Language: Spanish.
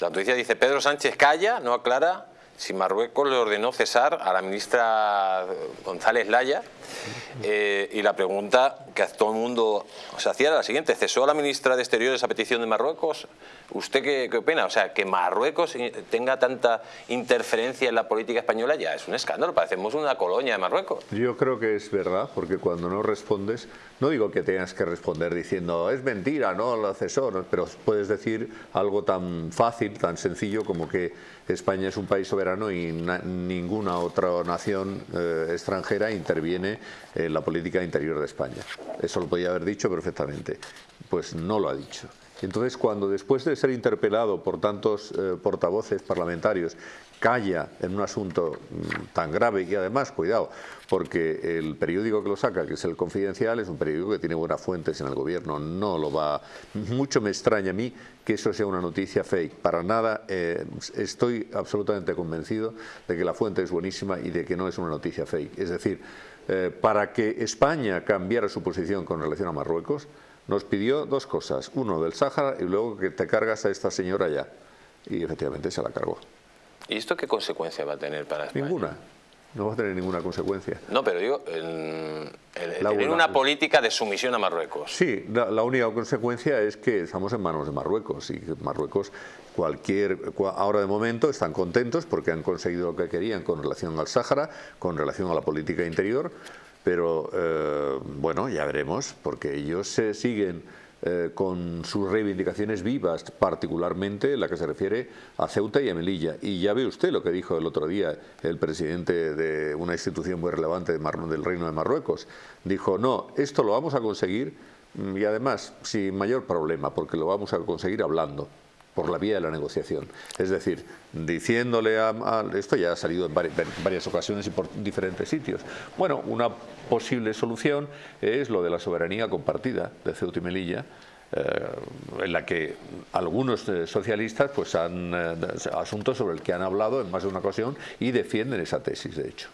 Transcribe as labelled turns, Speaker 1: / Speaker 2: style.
Speaker 1: La noticia dice, Pedro Sánchez calla, no aclara si Marruecos le ordenó cesar a la ministra González Laya eh, y la pregunta que todo el mundo se hacía era la siguiente, ¿cesó a la ministra de Exteriores a petición de Marruecos? ¿Usted qué, qué, opina? O sea, que Marruecos tenga tanta interferencia en la política española ya es un escándalo, parecemos una colonia de Marruecos.
Speaker 2: Yo creo que es verdad, porque cuando no respondes, no digo que tengas que responder diciendo es mentira, no lo cesó, pero puedes decir algo tan fácil, tan sencillo como que España es un país soberano y ninguna otra nación eh, extranjera interviene en la política interior de España. Eso lo podía haber dicho perfectamente. Pues no lo ha dicho. Entonces, cuando después de ser interpelado por tantos eh, portavoces parlamentarios calla en un asunto mm, tan grave y además, cuidado, porque el periódico que lo saca, que es el Confidencial, es un periódico que tiene buenas fuentes en el gobierno, no lo va... Mucho me extraña a mí que eso sea una noticia fake, para nada, eh, estoy absolutamente convencido de que la fuente es buenísima y de que no es una noticia fake. Es decir, eh, para que España cambiara su posición con relación a Marruecos, nos pidió dos cosas, uno del Sáhara y luego que te cargas a esta señora ya. Y efectivamente se la cargó.
Speaker 1: ¿Y esto qué consecuencia va a tener para España?
Speaker 2: Ninguna. No va a tener ninguna consecuencia.
Speaker 1: No, pero digo, el, tener una política de sumisión a Marruecos.
Speaker 2: Sí, la, única consecuencia es que estamos en manos de Marruecos y Marruecos, cualquier, ahora de momento están contentos porque han conseguido lo que querían con relación al Sáhara, con relación a la política interior, pero eh, bueno, ya veremos, porque ellos se siguen eh, con sus reivindicaciones vivas, particularmente la que se refiere a Ceuta y a Melilla. Y ya ve usted lo que dijo el otro día el presidente de una institución muy relevante del Reino de Marruecos. Dijo, no, esto lo vamos a conseguir mm, y además sin mayor problema, porque lo vamos a conseguir hablando por la vía de la negociación. Es decir, diciéndole a, esto ya ha salido en varias, ocasiones y por diferentes sitios. Bueno, una posible solución es lo de la soberanía compartida de Ceuta y Melilla, eh, en la que algunos eh, socialistas pues han eh, asuntos sobre el que han hablado en más de una ocasión y defienden esa tesis de hecho.